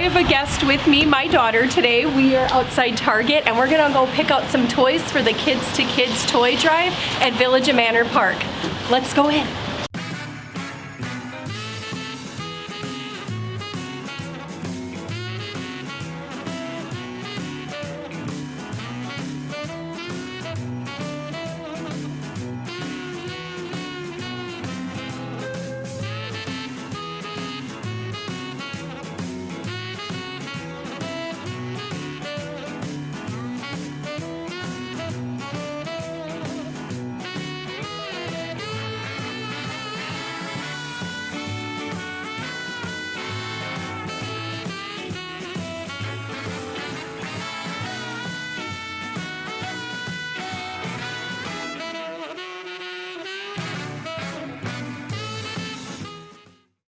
I have a guest with me, my daughter today. We are outside Target and we're gonna go pick out some toys for the Kids to Kids toy drive at Village of Manor Park. Let's go in.